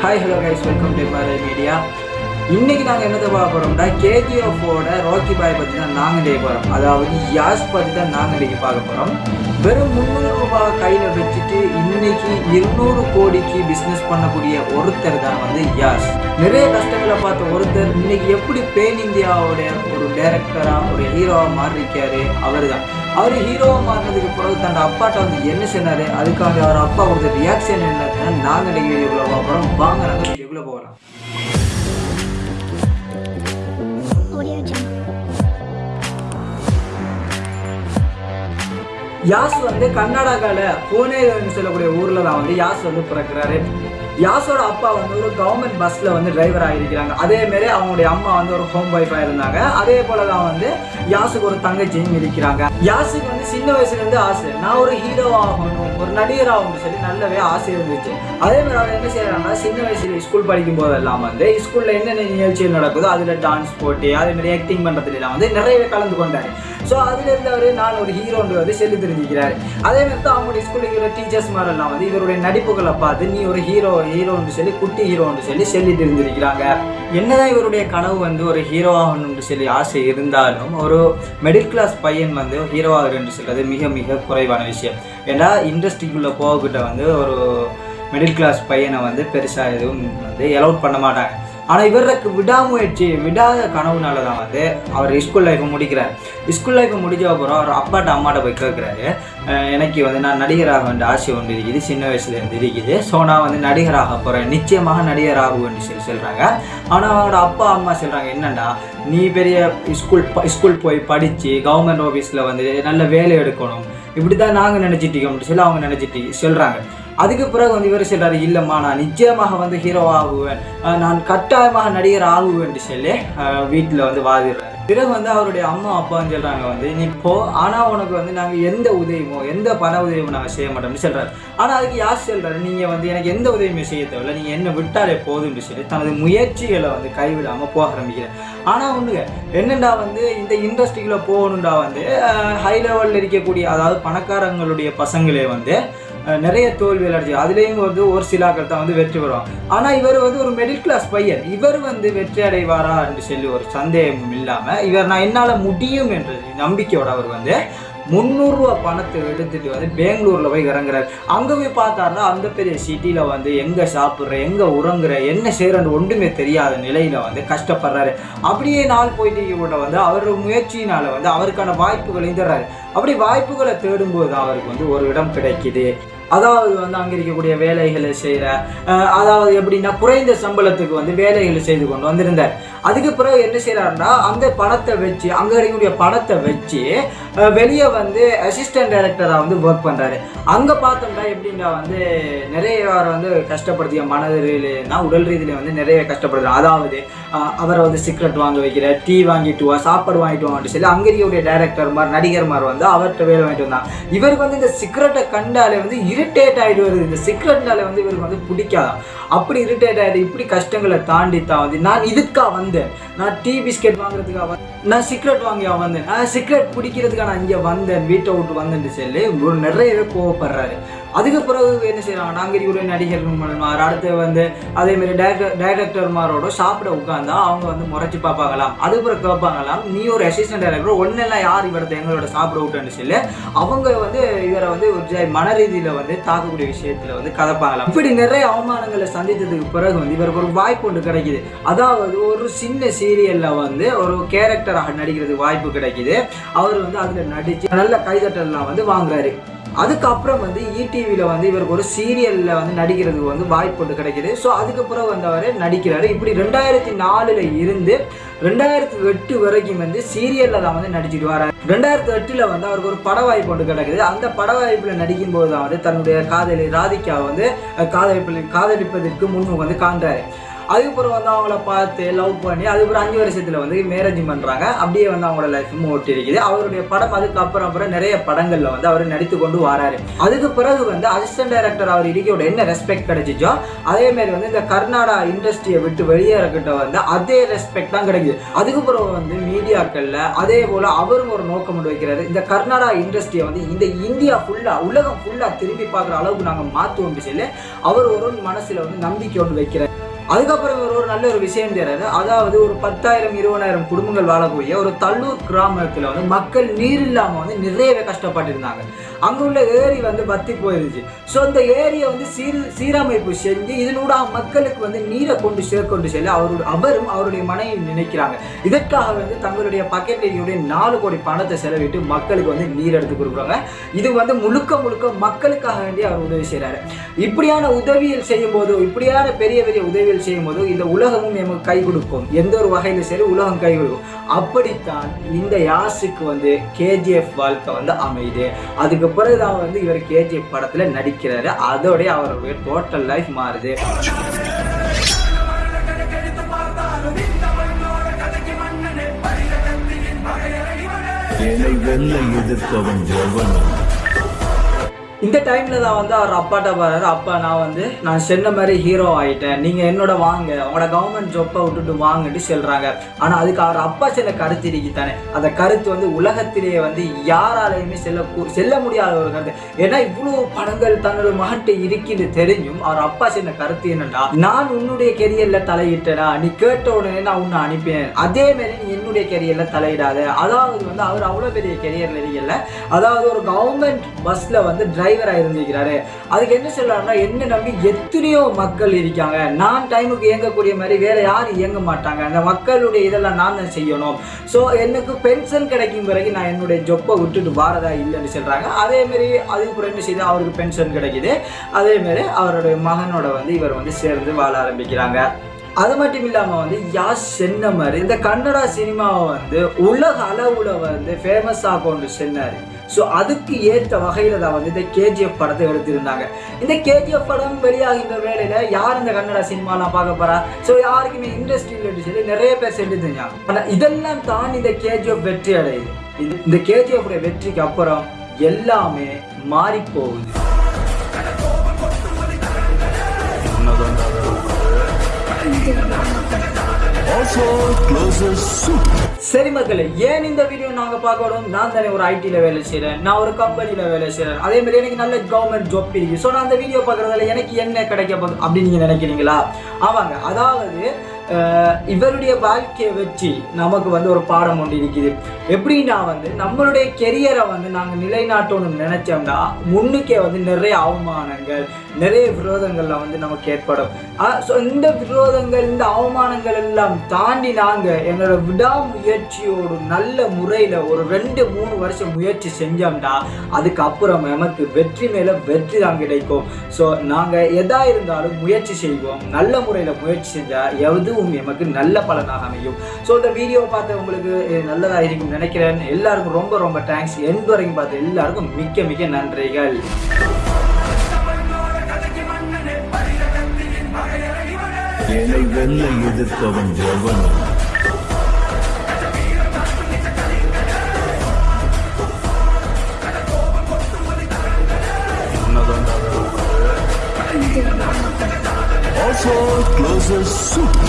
Hi hello guys welcome to Malai media இன்றைக்கி நாங்கள் என்னது பார்க்க போகிறோம்னா கேஜிஎஃபோட ராக்கி பாய் பற்றி தான் நாங்கள் டே போகிறோம் அதாவது யாஸ் பற்றி தான் நாங்கள் இன்னைக்கு பார்க்க போகிறோம் வெறும் முந்நூறு ரூபாய் கையில் வச்சுட்டு இன்னைக்கு இருநூறு கோடிக்கு பிஸ்னஸ் பண்ணக்கூடிய ஒருத்தர் தான் வந்து யாஸ் நிறைய கஷ்டங்களை பார்த்த ஒருத்தர் இன்னைக்கு எப்படி பேன் இந்தியாவோட ஒரு டேரக்டராக ஒரு ஹீரோவாக மாறியிருக்காரு அவர் தான் அவர் ஹீரோவாக மாறினதுக்கு பிறகு தன்னோட அப்பாட்ட வந்து என்ன சொன்னார்? அதுக்காக அவர் அப்பா கொடுத்த ரியாக்ஷன் என்னதுன்னா நாங்கள் இன்னைக்கு வீடியோக்குள்ளே பார்க்குறோம் வாங்க நாங்கள் வீடியோக்குள்ளே போகலாம். யாஸ் வந்து கர்நாடகாவில் புனேன்னு சொல்லக்கூடிய ஊரில் தான் வந்து யாஸ் வந்து பிறக்கிறாரு. யாசோட அப்பா வந்து ஒரு கவர்மெண்ட் பஸ்ஸில் வந்து டிரைவராக இருக்கிறாங்க அதே மாதிரி அவங்களுடைய அம்மா வந்து ஒரு ஹோம் ஒய்ஃபாக இருந்தாங்க. அதே போல தான் வந்து யாசுக்கு ஒரு தங்கச்சியும் இருக்கிறாங்க. யாசுக்கு வந்து சின்ன வயசுலேருந்து ஆசை நான் ஒரு ஹீரோ ஆகணும். ஒரு நடிகர் சொல்லி நல்லாவே ஆசை இருந்துச்சு அதே மாதிரி அவர் என்ன செய்யறாங்கன்னா சின்ன வயசுல ஸ்கூல் படிக்கும் போதெல்லாம் வந்து ஸ்கூலில் என்னென்ன நிகழ்ச்சிகள் நடக்குதோ அதில் டான்ஸ் போட்டி அதே மாதிரி ஆக்டிங் பண்ணுறதுலாம் வந்து நிறையவே கலந்து கொண்டாரு. ஸோ அதுலேருந்து அவர் நான் ஒரு ஹீரோன்னு வந்து சொல்லி தெரிஞ்சுக்கிறாரு. அதே மாதிரி தான் அவங்களுடைய ஸ்கூலில் இருக்கிற டீச்சர்ஸ் மாதிரிலாம் வந்து இவருடைய நடிப்புகளை பார்த்து நீ ஒரு ஹீரோ ஹீரோன்னு சொல்லி குட்டி ஹீரோன்னு சொல்லி சொல்லி தெரிஞ்சிருக்கிறாங்க. என்னதான் இவருடைய கனவு வந்து ஒரு ஹீரோ ஆகணும்னு சொல்லி ஆசை இருந்தாலும் ஒரு மிடில் கிளாஸ் பையன் வந்து ஹீரோ ஆகுறேன்னு சொல்கிறது மிக மிக குறைவான விஷயம். ஏன்னா இண்டஸ்ட்ரிக்குள்ளே போகக்கிட்ட வந்து ஒரு மிடில் கிளாஸ் பையனை வந்து பெருசாக எதுவும் வந்து அலௌட் பண்ண மாட்டாங்க. ஆனால் இவருக்கு விடாமுயற்சி விடாத கனவுனால தான் வந்து அவர் ஸ்கூல் லைஃப்பை முடிக்கிறார். ஸ்கூல் லைஃப்பை முடிஞ்ச அப்புறம் அவர் அப்பாட்ட அம்மாட்ட போய் கேட்குறாரு. எனக்கு வந்து நான் நடிகராக வேண்டிய ஆசை ஒன்று இருக்குது. சின்ன வயசுலேருந்து இருக்குது. ஸோ நான் வந்து நடிகராக போகிறேன் நிச்சயமாக நடிகராக ஆகுவேன்னு சொல்லி சொல்கிறாங்க ஆனால் அவரோட அப்பா அம்மா சொல்கிறாங்க என்னென்னா நீ பெரிய ஸ்கூல் ஸ்கூல் போய் படித்து கவர்மெண்ட் ஆஃபீஸில் வந்து நல்ல வேலை எடுக்கணும். இப்படி தான் நாங்கள் நினச்சிட்டு நினச்சிட்டோம்னு சொல்லி அவங்க நினச்சிட்டு சொல்கிறாங்க அதுக்கு பிறகு வந்து இவர் சொல்கிறாரு இல்லைம்மா நான் நிச்சயமாக வந்து ஹீரோ ஆகுவேன். நான் கட்டாயமாக நடிகர் ஆகுவேன்ட்டு சொல்லி வீட்டில் வந்து வாதிடுறாரு. பிறகு வந்து அவருடைய அம்மா அப்பான்னு சொல்கிறாங்க வந்து நீ போ ஆனால் உனக்கு வந்து நாங்கள் எந்த உதவியுமோ எந்த பண உதவியும் நாங்கள் செய்ய மாட்டோம்னு சொல்கிறாரு ஆனால் அதுக்கு யார் சொல்கிறாரு நீங்கள் வந்து எனக்கு எந்த உதவியுமே செய்ய தேவையில்லை நீங்கள் என்ன விட்டாலே போதும்னு சொல்லி தனது முயற்சிகளை வந்து கைவிடாமல் போக ஆரம்பிக்கிறேன் ஆனால் ஒன்றுங்க என்னண்டா வந்து இந்த இண்டஸ்ட்ரிக்குள்ளே போகணுண்டா வந்து ஹை லெவலில் இருக்கக்கூடிய அதாவது பணக்காரங்களுடைய பசங்களே வந்து நிறைய தோல்வி அடைஞ்சு அதுலேயும் வந்து ஒரு சிலாக்கள் தான் வந்து வெற்றி பெறுவாங்க. ஆனால் இவர் வந்து ஒரு மிடில் கிளாஸ் பையன். இவர் வந்து வெற்றி அடைவாரா என்று சொல்லி ஒரு சந்தேகமும் இல்லாமல் இவர் நான் என்னால் முடியும் என்ற நம்பிக்கையோட அவர் வந்து முந்நூறுரூவா பணத்தை எடுத்துகிட்டு வந்து பெங்களூரில் போய் இறங்குறாரு. அங்கே போய் பார்த்தாருன்னா அந்த பெரிய சிட்டியில் வந்து எங்கே சாப்பிட்ற எங்கே உறங்குற என்ன செய்கிறன்னு ஒன்றுமே தெரியாத நிலையில் வந்து கஷ்டப்படுறாரு. அப்படியே நாள் போயிட்டு கூட வந்து அவர் முயற்சியினால் வந்து அவருக்கான வாய்ப்புகளையும் தர்றாரு அப்படி வாய்ப்புகளை தேடும்போது அவருக்கு வந்து ஒரு இடம் கிடைக்குது. அதாவது வந்து அங்கே இருக்கக்கூடிய வேலைகளை செய்கிற அதாவது எப்படின்னா குறைந்த சம்பளத்துக்கு வந்து வேலைகளை செய்து கொண்டு வந்திருந்தார். அதுக்கு பிறகு என்ன செய்கிறாருன்னா அந்த பணத்தை வச்சு அங்கே இருக்கக்கூடிய பணத்தை வச்சு வெளியே வந்து அசிஸ்டன்ட் டைரக்டராக வந்து ஒர்க் பண்ணுறாரு அங்கே பார்த்தோம்னா எப்படின்னா வந்து நிறைய அவரை வந்து கஷ்டப்படுத்திய மன ரீதியிலேனா உடல் ரீதியில் வந்து நிறைய கஷ்டப்படுத்துகிறார் அதாவது அவரை வந்து சிகரெட் வாங்க வைக்கிற டீ வாங்கிட்டு வா சாப்பாடு வாங்கிட்டு வாங்கிட்டு சொல்லி அங்கே இருக்கக்கூடிய டேரக்டர் மாதிரி நடிகர் மாதிரி வந்து அவர்கிட்ட வேலை வாங்கிட்டு வந்தாங்க இவருக்கு வந்து இந்த சிகரெட்டை கண்டாலே வந்து இரிட்டேட் ஆகிட்டு வருது இந்த சிகரெட்னால வந்து இவருக்கு வந்து பிடிக்காதான். அப்படி இரிட்டேட் ஆகிடுது இப்படி கஷ்டங்களை தாண்டி தான் வந்து நான் இதுக்காக வந்தேன். நான் டீ பிஸ்கெட் வாங்குறதுக்காக நான் சிகரெட் வாங்கி வந்தேன். நான் சிகரெட் பிடிக்கிறதுக்காக நான் இங்கே வந்தேன் வீட்டை விட்டு வந்தேன்னு சொல்லி ஒரு நிறையவே கோவப்படுறாரு. அதுக்கு பிறகு என்ன செய்கிறாங்க நாங்கள் இருக்கக்கூடிய நடிகர்மார் அடுத்து வந்து அதேமாரி டேரக்டர் டேரக்டர்மாரோட சாப்பிட உட்காந்தா அவங்க வந்து முறைச்சி பார்ப்பாங்களாம். அதுக்கு பிறகு கேட்பாங்களாம் நீ ஒரு அசிஸ்டன்ட் டைரக்டர் ஒன்னெல்லாம் யார் இவரது எங்களோட சாப்பிட விட்டேன்னு சொல்லி அவங்க வந்து இவரை வந்து ஒரு மன ரீதியில் வந்து தாக்கக்கூடிய விஷயத்தில் வந்து கதப்பாங்களாம். இப்படி நிறைய அவமானங்களை சந்தித்ததுக்கு பிறகு வந்து இவருக்கு ஒரு வாய்ப்பு ஒன்று கிடைக்குது. அதாவது ஒரு சின்ன சீரியலில் வந்து ஒரு கேரக்டராக நடிக்கிறதுக்கு வாய்ப்பு கிடைக்குது. அவர் வந்து அதுல நடிச்சு நல்ல கைதட்டல்லாம் வந்து வாங்குறாரு. அதுக்கப்புறம் வந்து இடிவியில் வந்து இவருக்கு ஒரு சீரியலில் வந்து நடிக்கிறதுக்கு வந்து வாய்ப்பு ஒன்று கிடைக்குது. ஸோ அதுக்கப்புறம் வந்து அவர் நடிக்கிறாரு. இப்படி ரெண்டாயிரத்தி நாலில் இருந்து ரெண்டாயிரத்தி எட்டு வரைக்கும் வந்து சீரியலில் தான் வந்து நடிச்சிட்டு வராரு. ரெண்டாயிரத்தி எட்டில் வந்து அவருக்கு ஒரு பட வாய்ப்பு ஒன்று கிடைக்குது. அந்த பட வாய்ப்பில் நடிக்கும்போது தான் வந்து தன்னுடைய காதலி ராதிகா வந்து அஹ், காதலிப்பதற்கு முன் வந்து காண்றாரு. அதுக்கப்புறம் வந்து அவங்கள பார்த்து லவ் பண்ணி அதுக்கப்புறம் அஞ்சு வருஷத்தில் வந்து மேரேஜ் பண்ணுறாங்க அப்படியே வந்து அவங்களோட லைஃப் ஓட்டி இருக்குது. அவருடைய படம் அதுக்கப்புறம் அப்புறம் நிறைய படங்களில் வந்து அவர் நடித்து கொண்டு வராரு. அதுக்கு பிறகு வந்து அசிஸ்டன்ட் டைரக்டர் அவர் இடிக்கையோட என்ன ரெஸ்பெக்ட் கிடைச்சிச்சோ அதே மாதிரி வந்து இந்த கர்நாடகா இண்டஸ்ட்ரியை விட்டு வெளியேறக்கிட்ட வந்து அதே ரெஸ்பெக்ட் தான் கிடைக்குது. அதுக்கப்புறம் வந்து மீடியாக்களில் அதே போல் அவரும் ஒரு நோக்கம் கொண்டு வைக்கிறாரு. இந்த கர்நாடகா இண்டஸ்ட்ரியை வந்து இந்த இந்தியா ஃபுல்லாக உலகம் ஃபுல்லாக திரும்பி பார்க்குற அளவுக்கு நாங்கள் மாற்றுவோம் சொல்லி அவர் ஒரு மனசில் வந்து நம்பிக்கை ஒன்று வைக்கிறார். அதுக்கப்புறம் இவர் ஒரு நல்ல ஒரு விஷயம் தெரியாது அதாவது ஒரு பத்தாயிரம் இருபதாயிரம் குடும்பங்கள் வாழக்கூடிய ஒரு தள்ளூர் கிராமத்துல வந்து மக்கள் நீர் இல்லாம வந்து நிறையவே கஷ்டப்பட்டு இருந்தாங்க உள்ள ஏரி வந்து பத்தி போயிருச்சு. ஸோ அந்த ஏரியை வந்து சீர் சீரமைப்பு செஞ்சு இதனூடாக மக்களுக்கு வந்து நீரை கொண்டு சேர்க்கொண்டு செல்ல அவரு அவரும் அவருடைய மனைவி நினைக்கிறாங்க. இதற்காக வந்து தங்களுடைய பக்கெட்டையுடைய நாலு கோடி பணத்தை செலவிட்டு மக்களுக்கு வந்து நீர் எடுத்து கொடுக்குறாங்க. இது வந்து முழுக்க முழுக்க மக்களுக்காக வேண்டி அவர் உதவி செய்கிறாரு இப்படியான உதவிகள் செய்யும் போது இப்படியான பெரிய பெரிய உதவிகள் செய்யும் போது இந்த உலகமும் எமக்கு கை கொடுக்கும். எந்த ஒரு வகையில் சரி உலகம் கை கொடுக்கும். அப்படித்தான் இந்த யாசுக்கு வந்து கேஜிஎஃப் வாழ்க்கை வந்து அமையுது. அதுக்கு பிறகுதான் வந்து இவர் கேஜிஎஃப் படத்தில் நடிக்கிறாரு. அதோடய அவருடைய டோட்டல் லைஃப் மாறுது. என்னை வெல்ல எதிர்ப்பவன் எவனும் இந்த டைமில் தான் வந்து அவர் அப்பாட்ட பாரு அப்பா நான் வந்து நான் சென்ன மாதிரி ஹீரோ ஆகிட்டேன் நீங்கள் என்னோட வாங்க உங்களோட கவர்மெண்ட் ஜாப்பை விட்டுட்டு வாங்கிட்டு சொல்கிறாங்க ஆனால் அதுக்கு அவர் அப்பா சில கருத்து இருக்கு தானே. அந்த கருத்து வந்து உலகத்திலேயே வந்து யாராலையுமே செல்ல செல்ல முடியாத ஒரு கருத்து. ஏன்னா இவ்வளோ படங்கள் தன்னோட மகன்ட்டு இருக்குன்னு தெரிஞ்சும் அவர் அப்பா சின்ன கருத்து என்னன்னா நான் உன்னுடைய கெரியரில் தலையிட்டேனா நீ கேட்ட உடனே நான் உன்னை அனுப்பினேன். அதே மாதிரி நீ என்னுடைய கெரியரில் தலையிடாத. அதாவது வந்து அவர் அவ்வளோ பெரிய கெரியரில் இருக்கல அதாவது ஒரு கவர்மெண்ட் பஸ்ஸில் வந்து டிரைவரா இருந்திருக்கிறாரு அதுக்கு என்ன சொல்லலாம்னா என்ன நம்பி எத்தனையோ மக்கள் இருக்காங்க. நான் டைமுக்கு இயங்கக்கூடிய மாதிரி வேற யாரும் இயங்க மாட்டாங்க. அந்த மக்களுடைய இதெல்லாம் நான் தான் செய்யணும். ஸோ எனக்கு பென்ஷன் கிடைக்கும் பிறகு நான் என்னுடைய ஜொப்பை விட்டுட்டு வாரதா இல்லைன்னு சொல்கிறாங்க அதே மாதிரி அதுக்கப்புறம் என்ன செய்து அவருக்கு பென்ஷன் கிடைக்குது. அதே மாதிரி அவருடைய மகனோட வந்து இவர் வந்து சேர்ந்து வாழ ஆரம்பிக்கிறாங்க. அது மட்டும் இல்லாமல் வந்து யாஸ் சென்ன மாதிரி இந்த கன்னடா சினிமாவை வந்து உலக அளவில் வந்து ஃபேமஸ் ஆகும் சென்னார். ஸோ அதுக்கு ஏற்ற வகையில் தான் வந்து இந்த கேஜிஎஃப் படத்தை எடுத்திருந்தாங்க. இந்த கேஜிஎஃப் படம் வெளியாகின்ற வேலையில் யார் இந்த கன்னட சினிமாலாம் பார்க்க போகிறா ஸோ யாருக்குமே இண்டஸ்ட்ரியில் சொல்லி நிறைய பேர் சென்று தெரிஞ்சாங்க ஆனால் இதெல்லாம் தான் இந்த கேஜிஎஃப் வெற்றி அடையுது. இது இந்த கேஜிஎஃப் வெற்றிக்கு அப்புறம் எல்லாமே மாறி போகுது Also. சரி மக்களே ஏன் இந்த வீடியோ நாங்க பார்க்கணும் நான் தானே ஒரு ஐடில வேலை செய்றேன். நான் ஒரு கம்பெனில வேலை செய்யறேன் அதே மாதிரி எனக்கு நல்ல கவர்மெண்ட் ஜாப் இருக்கு. ஸோ நான் அந்த வீடியோ பாக்குறதுல எனக்கு என்ன கிடைக்க போகுது அப்படின்னு நீங்க நினைக்கிறீங்களா? ஆமாங்க அதாவது இவருடைய வாழ்க்கையை வச்சு நமக்கு வந்து ஒரு பாடம் ஒன்று இருக்குது. எப்படின்னா வந்து நம்மளுடைய கெரியரை வந்து நாங்கள் நிலைநாட்டணும்னு நினச்சோம்னா முன்னுக்கே வந்து நிறைய அவமானங்கள் நிறைய விரோதங்கள்லாம் வந்து நமக்கு ஏற்படும். ஸோ இந்த விரோதங்கள் இந்த அவமானங்கள் எல்லாம் தாண்டி நாங்கள் எங்களோட விடாமுயற்சியோடு நல்ல முறையில் ஒரு ரெண்டு மூணு வருஷம் முயற்சி செஞ்சோம்னா அதுக்கப்புறம் நமக்கு வெற்றி மேலே வெற்றி தான் கிடைக்கும். ஸோ நாங்கள் எதா இருந்தாலும் முயற்சி செய்வோம். நல்ல முறையில் முயற்சி செஞ்சால் எதுவும் எமக்கு நல்ல பலனாக அமையும். ஸோ இந்த வீடியோ பார்த்து உங்களுக்கு இது நல்லதா இருக்கும் நினைக்கிறேன். எல்லாருக்கும் ரொம்ப ரொம்ப தேங்க்ஸ் எண்ட் வரைக்கும் பார்த்து எல்லாருக்கும் மிக்க மிக்க நன்றிகள். என்னை வெல்ல எதிர்ப்பவன் எவனும்? Also closes suit.